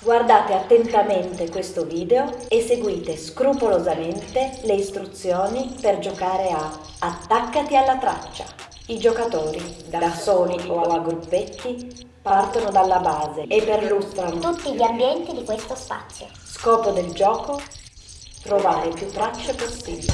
Guardate attentamente questo video e seguite scrupolosamente le istruzioni per giocare a Attaccati alla traccia. I giocatori, da soli o a gruppetti, partono dalla base e perlustrano tutti gli ambienti di questo spazio. Scopo del gioco? Trovare più tracce possibili.